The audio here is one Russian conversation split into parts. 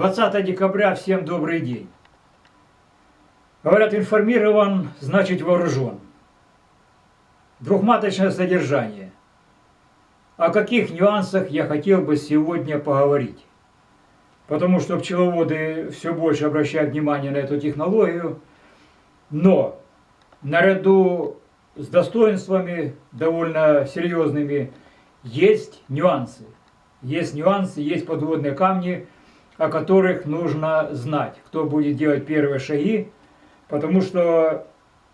20 декабря, всем добрый день. Говорят, информирован, значит вооружен. Двухматочное содержание. О каких нюансах я хотел бы сегодня поговорить. Потому что пчеловоды все больше обращают внимание на эту технологию. Но наряду с достоинствами довольно серьезными есть нюансы. Есть нюансы, есть подводные камни – о которых нужно знать, кто будет делать первые шаги, потому что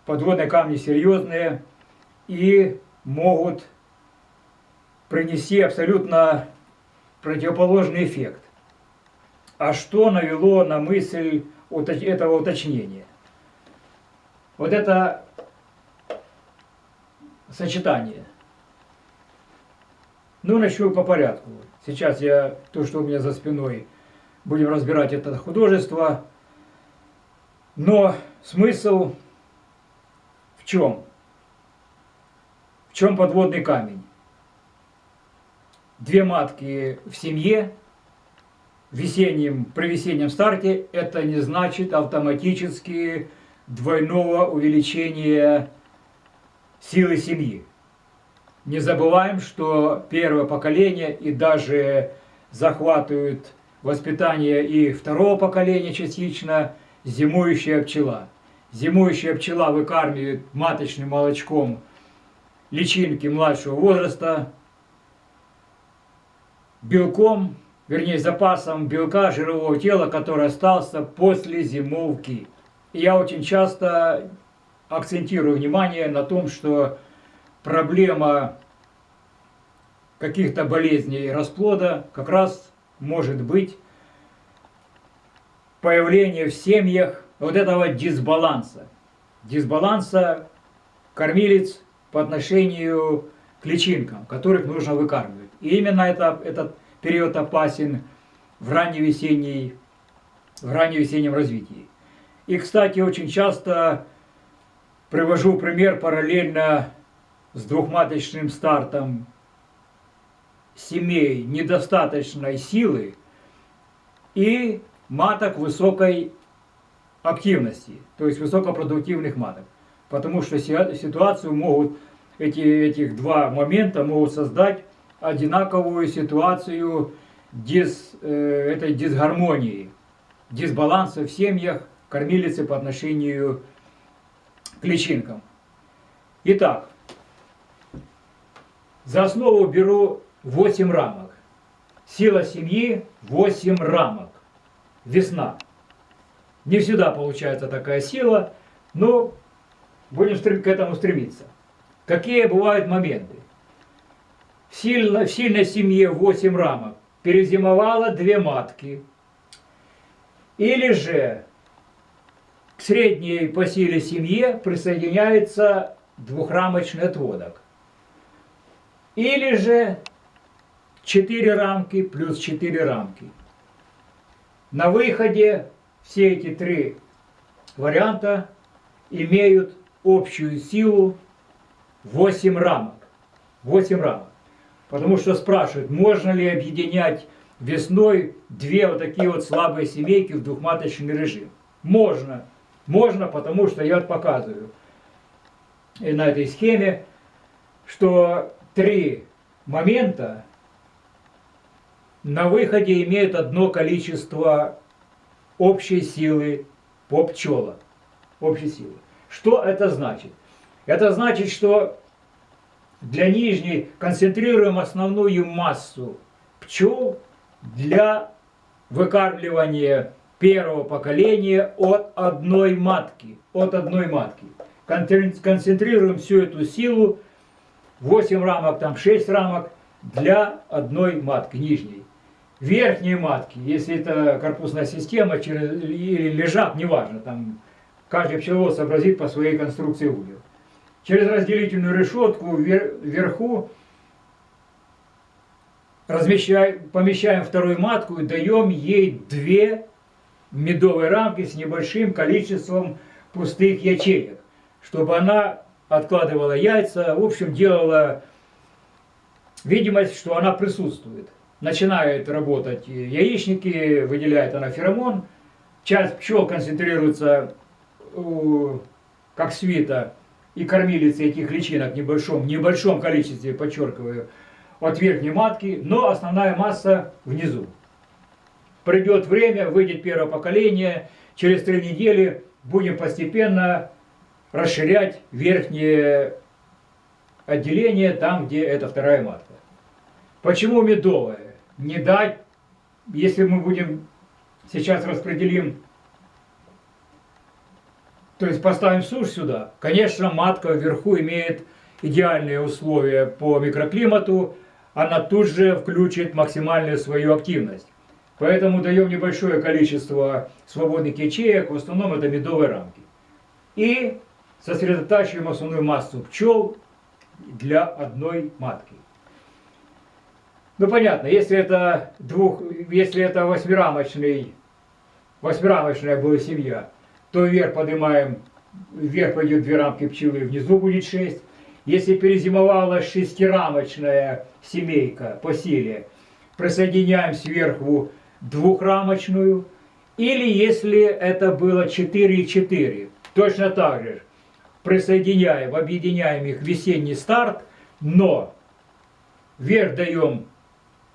подводные камни серьезные и могут принести абсолютно противоположный эффект. А что навело на мысль этого уточнения? Вот это сочетание. Ну, начну по порядку. Сейчас я, то, что у меня за спиной – будем разбирать это художество. Но смысл в чем? В чем подводный камень? Две матки в семье в весеннем, при весеннем старте это не значит автоматически двойного увеличения силы семьи. Не забываем, что первое поколение и даже захватывают воспитание и второго поколения частично зимующая пчела. Зимующая пчела выкармливает маточным молочком личинки младшего возраста, белком, вернее запасом белка жирового тела, который остался после зимовки. Я очень часто акцентирую внимание на том, что проблема каких-то болезней расплода как раз может быть появление в семьях вот этого дисбаланса. Дисбаланса кормилец по отношению к личинкам, которых нужно выкармливать. И именно это, этот период опасен в ранневесенней, в ранневесеннем развитии. И, кстати, очень часто привожу пример параллельно с двухматочным стартом семей недостаточной силы и маток высокой активности, то есть высокопродуктивных маток. Потому что ситуацию могут, эти, этих два момента могут создать одинаковую ситуацию дис, э, этой дисгармонии, дисбаланса в семьях кормилицы по отношению к личинкам. Итак, за основу беру 8 рамок. Сила семьи 8 рамок. Весна. Не всегда получается такая сила, но будем к этому стремиться. Какие бывают моменты? В, сильно, в сильной семье 8 рамок перезимовало две матки. Или же к средней по силе семье присоединяется двухрамочный отводок. Или же 4 рамки плюс 4 рамки. На выходе все эти три варианта имеют общую силу 8 рамок. 8 рамок. Потому что спрашивают, можно ли объединять весной две вот такие вот слабые семейки в двухматочный режим. Можно. Можно, потому что я показываю и на этой схеме, что три момента на выходе имеют одно количество общей силы по пчелам. Общей силы. Что это значит? Это значит, что для нижней концентрируем основную массу пчел для выкармливания первого поколения от одной матки. От одной матки. Концентрируем всю эту силу, 8 рамок, там 6 рамок, для одной матки, нижней верхние матки, если это корпусная система через, или лежак, неважно, там каждый пчеловод сообразит по своей конструкции ульев. Через разделительную решетку вверху размещаем, помещаем вторую матку и даем ей две медовые рамки с небольшим количеством пустых ячеек, чтобы она откладывала яйца, в общем, делала видимость, что она присутствует. Начинают работать яичники, выделяет она феромон, часть пчел концентрируется как свита и кормилицы этих личинок в небольшом, небольшом количестве, подчеркиваю, от верхней матки, но основная масса внизу. Придет время, выйдет первое поколение, через три недели будем постепенно расширять верхнее отделение там, где это вторая матка. Почему медовая? Не дать, если мы будем сейчас распределим то есть поставим сушь сюда. Конечно, матка вверху имеет идеальные условия по микроклимату, она тут же включит максимальную свою активность. Поэтому даем небольшое количество свободных ячеек, в основном это медовые рамки. И сосредотачиваем основную массу пчел для одной матки. Ну понятно, если это двух, если это восьмирамочный, восьмирамочная была семья, то вверх поднимаем, вверх пойдет две рамки пчелы, внизу будет 6. Если перезимовала шестирамочная семейка по силе, присоединяем сверху двухрамочную. Или если это было 4 и 4, точно так же присоединяем, объединяем их в весенний старт, но вверх даем,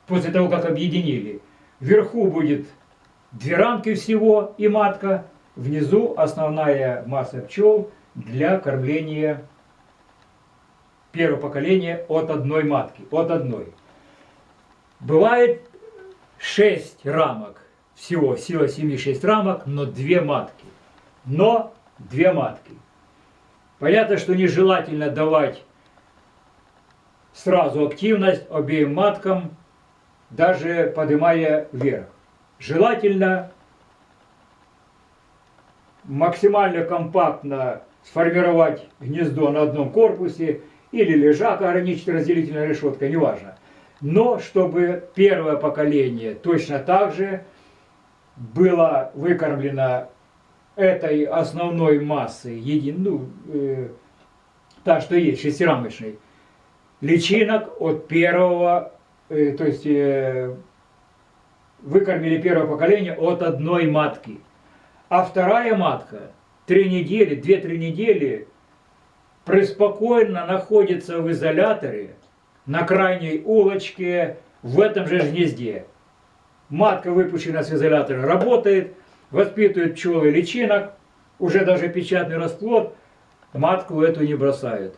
после того, как объединили, вверху будет две рамки всего и матка, Внизу основная масса пчел для кормления первого поколения от одной матки, от одной. Бывает 6 рамок, всего сила семьи 6 рамок, но 2 матки. Но 2 матки. Понятно, что нежелательно давать сразу активность обеим маткам, даже поднимая вверх. Желательно максимально компактно сформировать гнездо на одном корпусе или лежак ограничить разделительной решеткой, неважно. Но чтобы первое поколение точно так же было выкормлено этой основной массой, един, ну, э, та, что есть, шестирамочной, личинок от первого, э, то есть э, выкормили первое поколение от одной матки. А вторая матка три недели, две-три недели преспокойно находится в изоляторе на крайней улочке в этом же гнезде. Матка, выпущена с изолятора, работает, воспитывает пчелы личинок, уже даже печатный расплод, матку эту не бросают.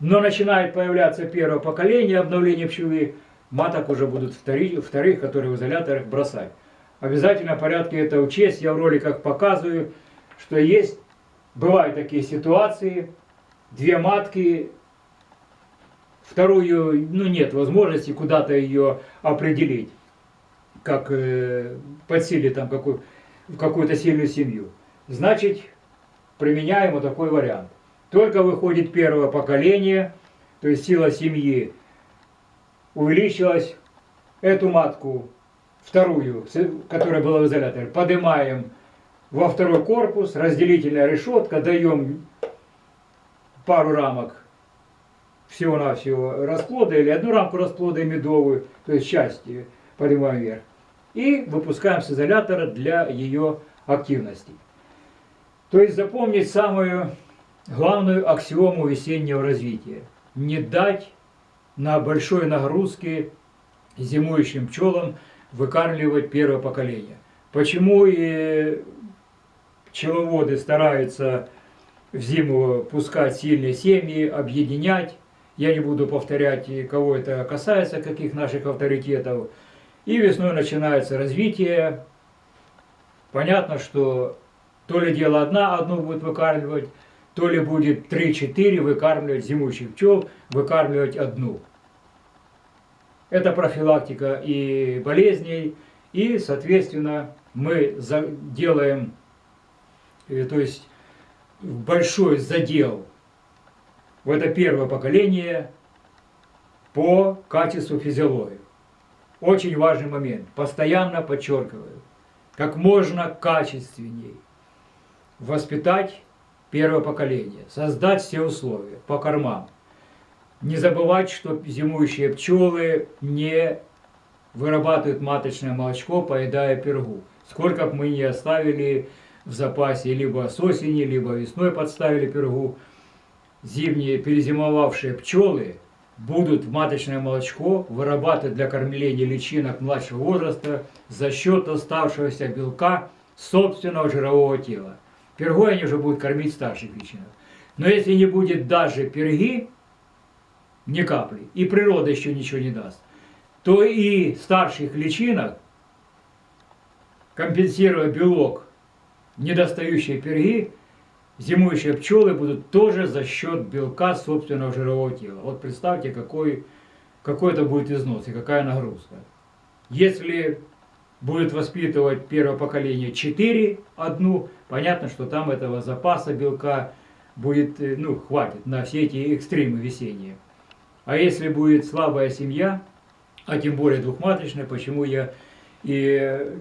Но начинает появляться первое поколение обновления пчелы, маток уже будут вторых, вторых которые в изоляторах бросать. Обязательно в порядке это учесть. Я в роликах показываю, что есть, бывают такие ситуации, две матки, вторую, ну нет возможности куда-то ее определить, как э, подсилить там какую, в какую-то сильную семью. Значит, применяем вот такой вариант. Только выходит первое поколение, то есть сила семьи увеличилась, эту матку вторую, которая была в изоляторе, поднимаем во второй корпус, разделительная решетка, даем пару рамок всего-навсего расплода или одну рамку расплода медовую, то есть части поднимаем вверх. И выпускаем с изолятора для ее активности. То есть запомнить самую главную аксиому весеннего развития. Не дать на большой нагрузке зимующим пчелам выкармливать первое поколение. Почему и пчеловоды стараются в зиму пускать сильные семьи, объединять. Я не буду повторять, кого это касается, каких наших авторитетов. И весной начинается развитие. Понятно, что то ли дело одна одну будет выкармливать, то ли будет 3-4 выкармливать зимующих пчел, выкармливать одну. Это профилактика и болезней, и, соответственно, мы делаем, э, то есть большой задел в это первое поколение по качеству физиологии. Очень важный момент. Постоянно подчеркиваю, как можно качественней воспитать первое поколение, создать все условия по кормам, не забывать, что зимующие пчелы не вырабатывает маточное молочко, поедая пергу. Сколько бы мы ни оставили в запасе, либо с осени, либо весной подставили пергу, зимние перезимовавшие пчелы будут маточное молочко вырабатывать для кормления личинок младшего возраста за счет оставшегося белка собственного жирового тела. Пергой они уже будут кормить старших личинок. Но если не будет даже перги, ни капли, и природа еще ничего не даст, то и старших личинок, компенсируя белок недостающие перги, зимующие пчелы будут тоже за счет белка собственного жирового тела. Вот представьте, какой, какой это будет износ и какая нагрузка. Если будет воспитывать первое поколение 4 одну, понятно, что там этого запаса белка будет, э, ну, хватит на все эти экстремы весенние. А если будет слабая семья, а тем более двухматочная, почему я и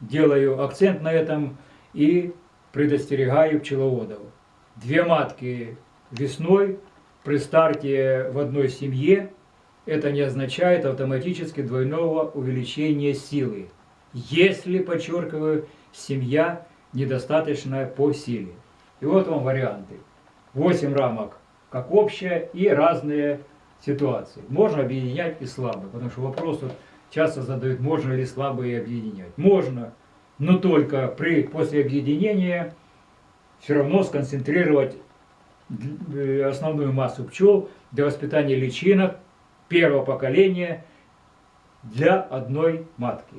делаю акцент на этом и предостерегаю пчеловодов. Две матки весной при старте в одной семье это не означает автоматически двойного увеличения силы, если, подчеркиваю, семья недостаточная по силе. И вот вам варианты. 8 рамок как общая и разные ситуации. Можно объединять и слабые, потому что вопрос вот часто задают, можно ли слабые объединять. Можно, но только при, после объединения все равно сконцентрировать э, основную массу пчел для воспитания личинок первого поколения для одной матки.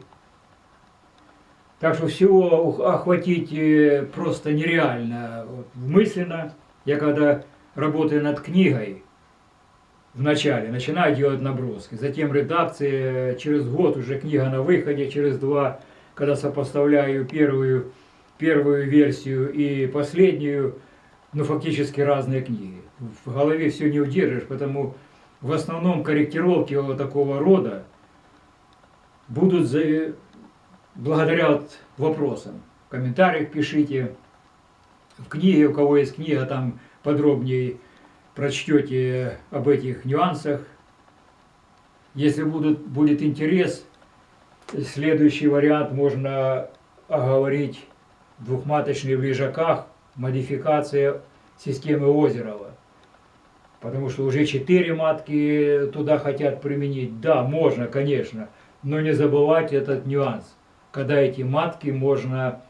Так что всего охватить э, просто нереально вот, мысленно. Я когда работаю над книгой, в начале начинаю делать наброски, затем редакция, через год уже книга на выходе, через два, когда сопоставляю первую, первую версию и последнюю, ну фактически разные книги. В голове все не удержишь, потому в основном корректировки вот такого рода будут за, благодаря вот вопросам. В комментариях пишите, в книге, у кого есть книга, там подробнее прочтете об этих нюансах. Если будут, будет интерес, следующий вариант можно оговорить в лежаках, модификация системы Озерова. Потому что уже четыре матки туда хотят применить. Да, можно, конечно, но не забывать этот нюанс, когда эти матки можно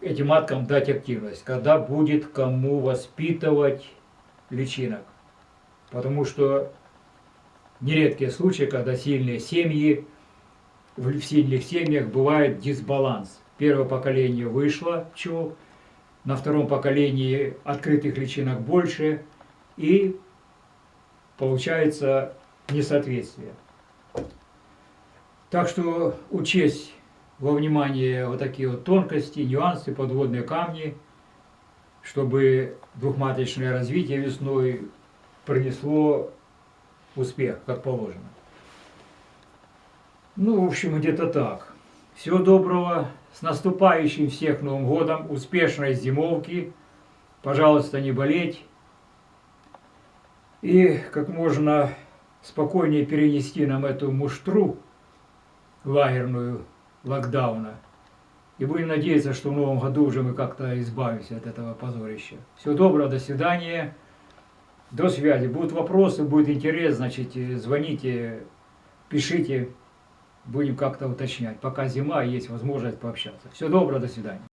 этим маткам дать активность, когда будет кому воспитывать личинок. Потому что нередкие случаи, когда сильные семьи, в сильных семьях бывает дисбаланс. Первое поколение вышло пчел, на втором поколении открытых личинок больше, и получается несоответствие. Так что учесть во внимание вот такие вот тонкости, нюансы, подводные камни, чтобы двухматочное развитие весной принесло успех, как положено. Ну, в общем, где-то так. Всего доброго, с наступающим всех Новым годом, успешной зимовки, пожалуйста, не болеть и как можно спокойнее перенести нам эту муштру лагерную локдауна. И будем надеяться, что в новом году уже мы как-то избавимся от этого позорища. Всего доброго, до свидания. До связи. Будут вопросы, будет интерес, значит, звоните, пишите. Будем как-то уточнять. Пока зима, есть возможность пообщаться. Всего доброго, до свидания.